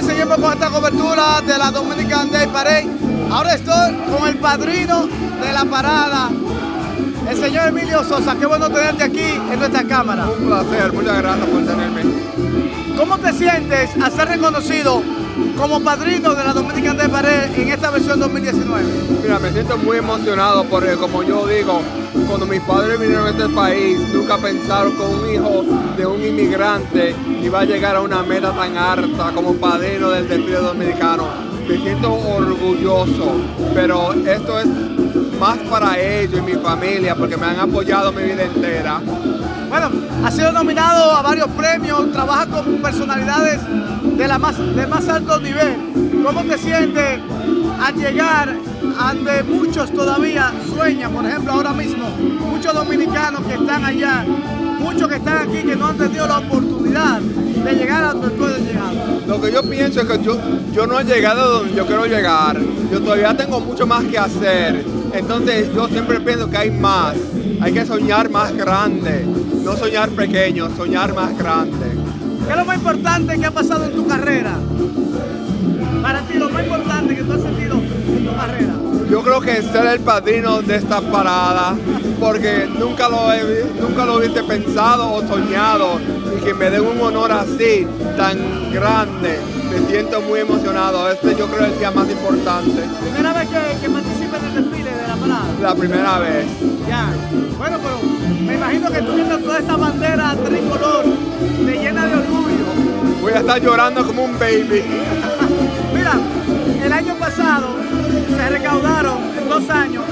señores, seguimos con esta cobertura de la Dominican Day Parade. Ahora estoy con el padrino de la parada, el señor Emilio Sosa. Qué bueno tenerte aquí en nuestra cámara. Un placer, muchas gracias por tenerme. ¿Cómo te sientes al ser reconocido como padrino de la Dominican Day Parade en esta versión 2019? Mira, me siento muy emocionado porque como yo digo, cuando mis padres vinieron a este país, nunca pensaron que un hijo de un inmigrante iba a llegar a una meta tan alta como padrino del desfile dominicano. Me siento orgulloso, pero esto es más para ellos y mi familia porque me han apoyado mi vida entera. Bueno, ha sido nominado a varios premios, trabaja con personalidades de la más, de más alto nivel. ¿Cómo te sientes al llegar a donde muchos todavía sueñan? Por ejemplo, ahora mismo, muchos dominicanos que están allá, muchos que están aquí que no han tenido la oportunidad de llegar a donde tú has. Lo que yo pienso es que yo, yo no he llegado a donde yo quiero llegar. Yo todavía tengo mucho más que hacer. Entonces yo siempre pienso que hay más. Hay que soñar más grande. No soñar pequeño, soñar más grande. ¿Qué es lo más importante que ha pasado en tu carrera? Para ti, lo más importante que tú has sentido en tu carrera. Yo creo que ser el padrino de esta parada, porque nunca lo, he, nunca lo hubiese pensado o soñado, y que me den un honor así, tan grande. Me siento muy emocionado. Este yo creo es el día más importante. ¿Primera vez que, que participas en el desfile de la parada? La primera vez. Ya. Bueno, pero me imagino que tú viendo toda esta bandera tricolor te llena de orgullo. Voy a estar llorando como un baby. Mira, el año pasado se recaudaron en dos años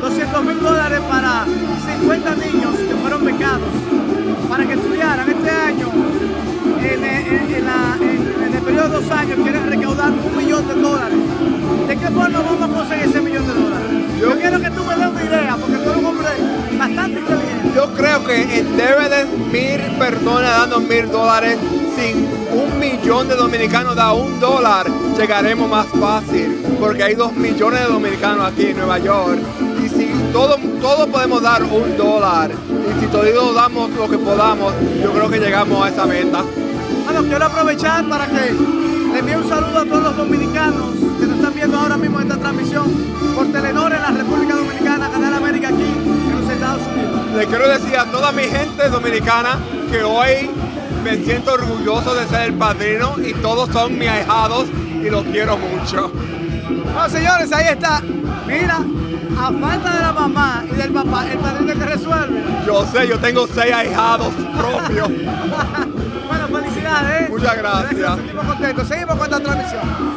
200 mil dólares para 50 niños que fueron becados para que estudiaran. Este año, en, en- en la- en- en el periodo de dos años, quieren creo que debe de mil personas dando mil dólares, sin un millón de dominicanos da un dólar, llegaremos más fácil, porque hay dos millones de dominicanos aquí en Nueva York. Y si todos todo podemos dar un dólar, y si todos damos lo que podamos, yo creo que llegamos a esa meta. Bueno, quiero aprovechar para que quiero decir a toda mi gente dominicana que hoy me siento orgulloso de ser el padrino y todos son mis ahijados y los quiero mucho. Bueno, señores, ahí está. Mira, a falta de la mamá y del papá, el padrino que resuelve. Yo sé, yo tengo seis ahijados propios. bueno, felicidades. ¿eh? Muchas gracias. Nos sentimos contentos. Seguimos con esta transmisión.